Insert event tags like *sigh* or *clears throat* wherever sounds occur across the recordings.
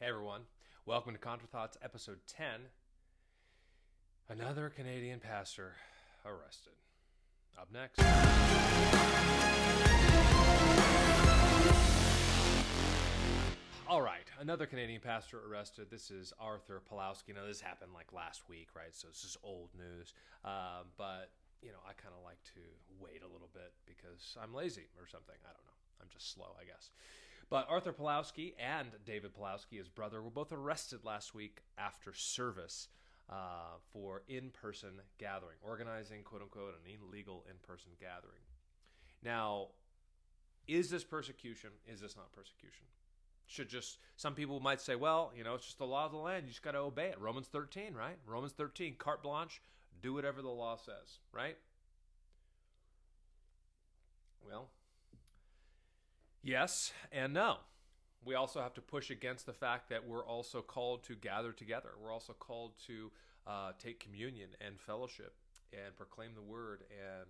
Hey everyone, welcome to Contra Thoughts episode 10. Another Canadian pastor arrested. Up next. All right, another Canadian pastor arrested. This is Arthur Pawlowski. Now, this happened like last week, right? So this is old news. Um, but, you know, I kind of like to wait a little bit because I'm lazy or something. I don't know. I'm just slow, I guess. But Arthur Pawlowski and David Pawlowski, his brother, were both arrested last week after service uh, for in person gathering, organizing, quote unquote, an illegal in person gathering. Now, is this persecution? Is this not persecution? Should just, some people might say, well, you know, it's just the law of the land. You just got to obey it. Romans 13, right? Romans 13, carte blanche, do whatever the law says, right? Well, yes and no we also have to push against the fact that we're also called to gather together. We're also called to uh, take communion and fellowship and proclaim the word. And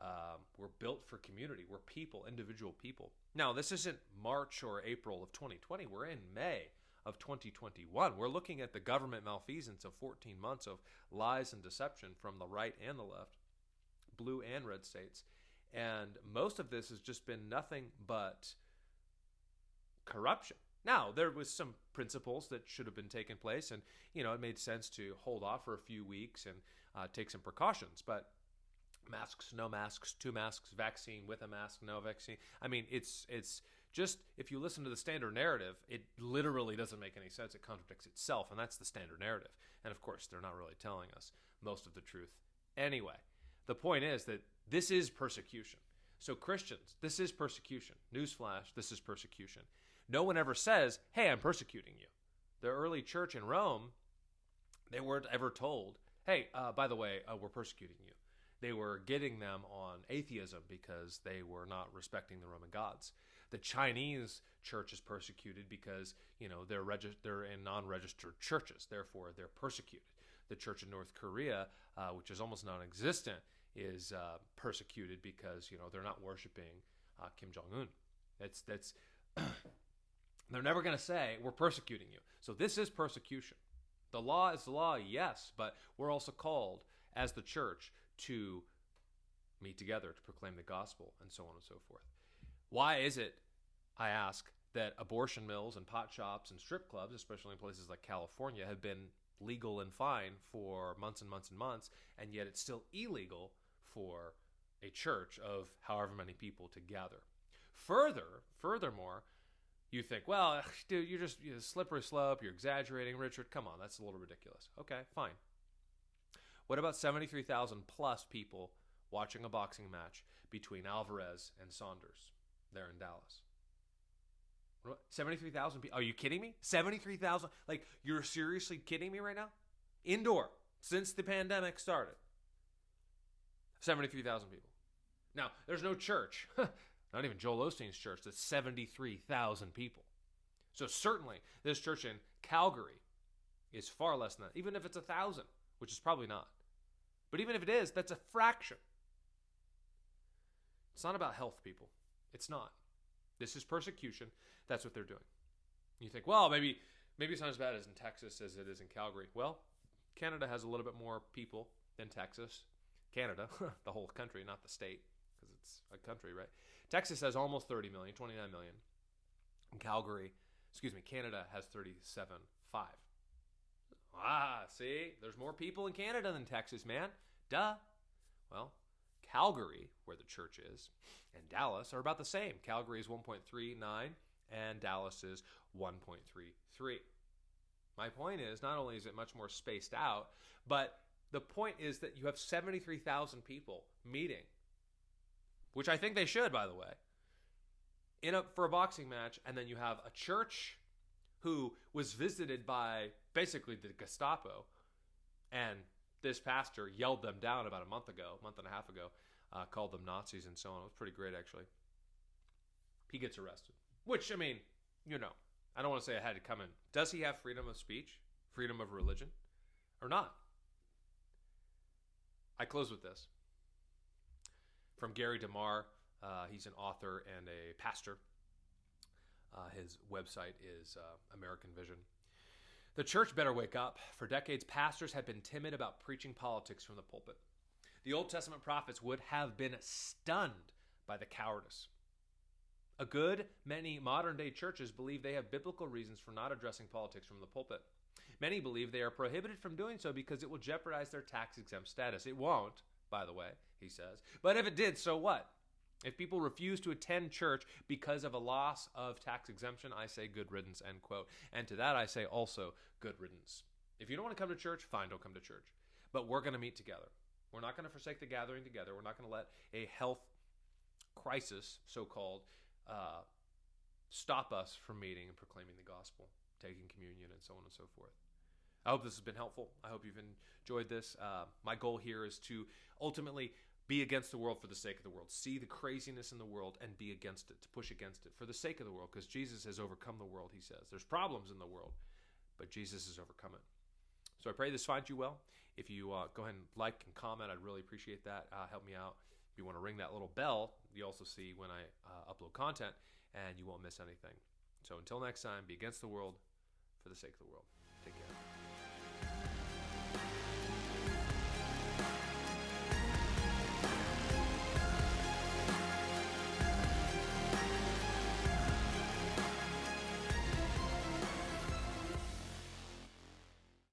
um, we're built for community. We're people, individual people. Now, this isn't March or April of 2020. We're in May of 2021. We're looking at the government malfeasance of 14 months of lies and deception from the right and the left, blue and red states. And most of this has just been nothing but corruption. Now, there was some principles that should have been taken place, and you know it made sense to hold off for a few weeks and uh, take some precautions. But masks, no masks, two masks, vaccine with a mask, no vaccine. I mean, it's it's just if you listen to the standard narrative, it literally doesn't make any sense. It contradicts itself, and that's the standard narrative. And of course, they're not really telling us most of the truth anyway. The point is that this is persecution. So, Christians, this is persecution. Newsflash, this is persecution. No one ever says, hey, I'm persecuting you. The early church in Rome, they weren't ever told, hey, uh, by the way, uh, we're persecuting you. They were getting them on atheism because they were not respecting the Roman gods. The Chinese church is persecuted because you know they're regi- they're in non-registered churches, therefore they're persecuted. The church in North Korea, uh, which is almost non-existent, is uh, persecuted because you know they're not worshiping uh, Kim Jong Un. That's that's *clears throat* they're never going to say we're persecuting you. So this is persecution. The law is the law, yes, but we're also called as the church to meet together to proclaim the gospel and so on and so forth. Why is it, I ask, that abortion mills and pot shops and strip clubs, especially in places like California, have been legal and fine for months and months and months, and yet it's still illegal for a church of however many people to gather. Further, furthermore, you think, well, dude, you're just you're slippery slope, you're exaggerating, Richard. Come on, that's a little ridiculous. Okay, fine. What about 73,000 plus people watching a boxing match between Alvarez and Saunders there in Dallas? 73,000 people. Are you kidding me? 73,000? Like, you're seriously kidding me right now? Indoor, since the pandemic started. 73,000 people. Now, there's no church, *laughs* not even Joel Osteen's church, that's 73,000 people. So, certainly, this church in Calgary is far less than that, even if it's a thousand, which is probably not. But even if it is, that's a fraction. It's not about health, people. It's not. This is persecution. That's what they're doing. You think, well, maybe maybe it's not as bad as in Texas as it is in Calgary. Well, Canada has a little bit more people than Texas. Canada, *laughs* the whole country, not the state, because it's a country, right? Texas has almost 30 million, 29 million. And Calgary, excuse me, Canada has 37.5. Ah, see, there's more people in Canada than Texas, man. Duh. Well, Calgary, where the church is, and Dallas are about the same. Calgary is 1.39 and Dallas is 1.33. My point is, not only is it much more spaced out, but the point is that you have 73,000 people meeting, which I think they should, by the way, in a, for a boxing match, and then you have a church who was visited by basically the Gestapo, and this pastor yelled them down about a month ago, month and a half ago, uh, called them Nazis and so on. It was pretty great, actually. He gets arrested, which I mean, you know, I don't want to say I had to come in. Does he have freedom of speech, freedom of religion, or not? I close with this from Gary DeMar. Uh, he's an author and a pastor. Uh, his website is uh, American Vision. The church better wake up. For decades, pastors have been timid about preaching politics from the pulpit. The Old Testament prophets would have been stunned by the cowardice. A good many modern day churches believe they have biblical reasons for not addressing politics from the pulpit. Many believe they are prohibited from doing so because it will jeopardize their tax exempt status. It won't, by the way, he says. But if it did, so what? If people refuse to attend church because of a loss of tax exemption, I say good riddance, end quote. And to that I say also good riddance. If you don't want to come to church, fine, don't come to church. But we're going to meet together. We're not going to forsake the gathering together. We're not going to let a health crisis, so called, uh, stop us from meeting and proclaiming the gospel, taking communion, and so on and so forth. I hope this has been helpful. I hope you've enjoyed this. Uh, my goal here is to ultimately be against the world for the sake of the world. See the craziness in the world and be against it, to push against it for the sake of the world, because Jesus has overcome the world, he says. There's problems in the world, but Jesus has overcome it. So I pray this finds you well. If you uh, go ahead and like and comment, I'd really appreciate that. Uh, help me out you want to ring that little bell, you also see when I uh, upload content, and you won't miss anything. So until next time, be against the world for the sake of the world. Take care.